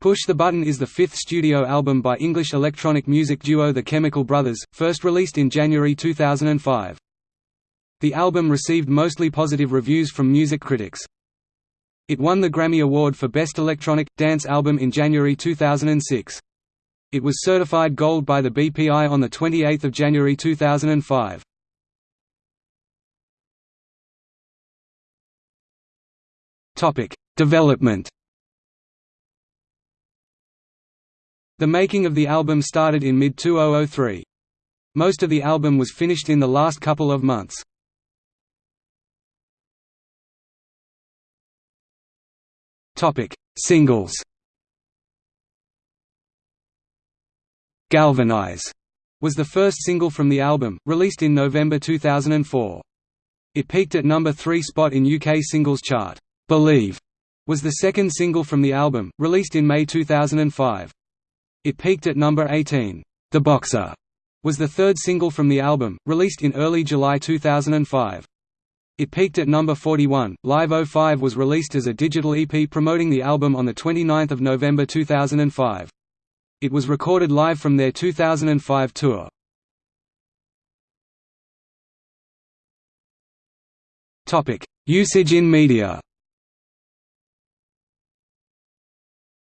Push the Button is the fifth studio album by English electronic music duo The Chemical Brothers, first released in January 2005. The album received mostly positive reviews from music critics. It won the Grammy Award for Best Electronic, Dance Album in January 2006. It was certified gold by the BPI on 28 January 2005. Development The making of the album started in mid-2003. Most of the album was finished in the last couple of months. Singles Galvanize was the first single from the album, released in November 2004. It peaked at number 3 spot in UK singles chart. Believe was the second single from the album, released in May 2005. It peaked at number 18. The Boxer was the third single from the album, released in early July 2005. It peaked at number 41. Live 05 was released as a digital EP promoting the album on 29 November 2005. It was recorded live from their 2005 tour. Usage in media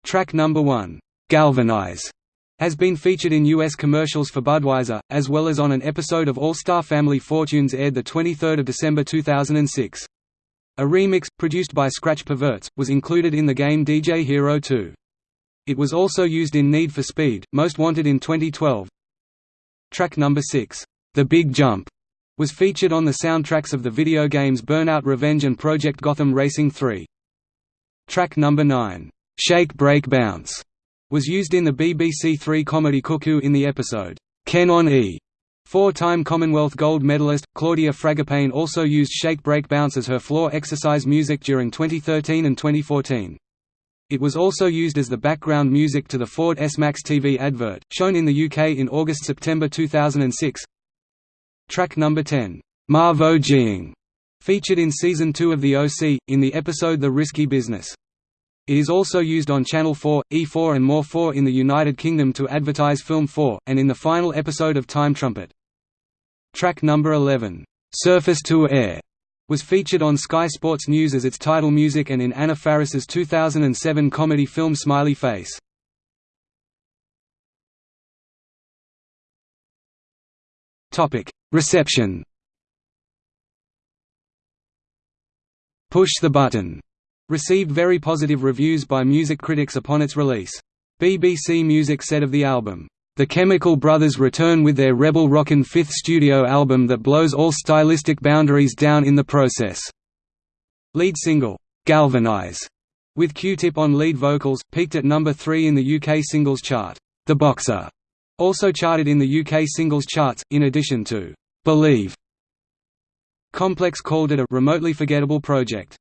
Track number 1 Galvanize has been featured in U.S. commercials for Budweiser, as well as on an episode of All-Star Family Fortunes aired 23 December 2006. A remix, produced by Scratch Perverts, was included in the game DJ Hero 2. It was also used in Need for Speed, Most Wanted in 2012. Track number 6, The Big Jump, was featured on the soundtracks of the video games Burnout Revenge and Project Gotham Racing 3. Track number 9, Shake Break Bounce, was used in the BBC Three comedy Cuckoo in the episode, Ken on E. Four-time Commonwealth gold medalist, Claudia Fragapane also used Shake Break Bounce as her floor exercise music during 2013 and 2014. It was also used as the background music to the Ford S-Max TV advert, shown in the UK in August–September 2006. Track number 10, Marvo Ging, featured in Season 2 of The OC, in the episode The Risky Business. It is also used on Channel 4, E4 and More 4 in the United Kingdom to advertise Film 4, and in the final episode of Time Trumpet. Track number 11, "'Surface to Air' was featured on Sky Sports News as its title music and in Anna Faris's 2007 comedy film Smiley Face. Reception Push the Button Received very positive reviews by music critics upon its release. BBC Music said of the album, "...the Chemical Brothers return with their rebel rockin' fifth studio album that blows all stylistic boundaries down in the process." Lead single, "'Galvanize' with Q-Tip on lead vocals, peaked at number 3 in the UK singles chart. The Boxer also charted in the UK singles charts, in addition to "'Believe'". Complex called it a remotely forgettable project.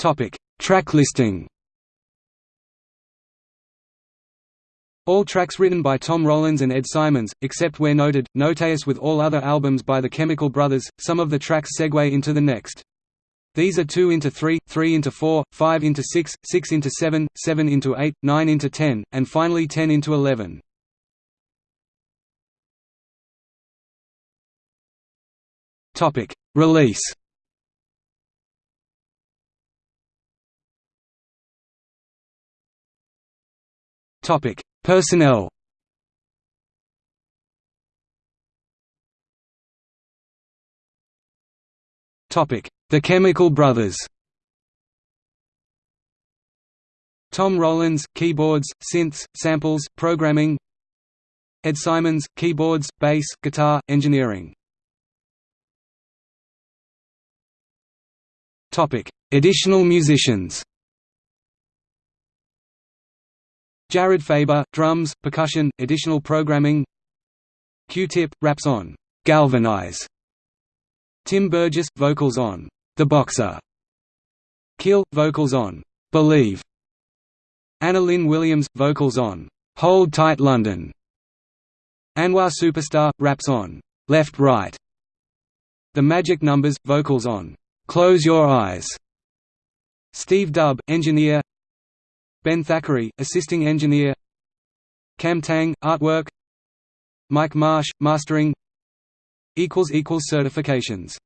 Topic: Track listing. All tracks written by Tom Rowlands and Ed Simons, except where noted, notaeus with all other albums by The Chemical Brothers, some of the tracks segue into the next. These are 2 into 3, 3 into 4, 5 into 6, 6 into 7, 7 into 8, 9 into 10, and finally 10 into 11. Release Topic: Personnel. Topic: The Chemical Brothers. Tom Rowlands, keyboards, synths, samples, programming. Ed Simons, keyboards, bass, guitar, engineering. Topic: Additional musicians. Jared Faber, drums, percussion, additional programming. Q-Tip, raps on "'Galvanize' Tim Burgess, vocals on "'The Boxer' Kele, vocals on "'Believe' Anna-Lynne Williams, vocals on "'Hold Tight London' Anwar Superstar, raps on "'Left Right' The Magic Numbers, vocals on "'Close Your Eyes' Steve Dub, engineer. Ben Thackeray, assisting engineer. Kam Tang, artwork. Mike Marsh, mastering. Certifications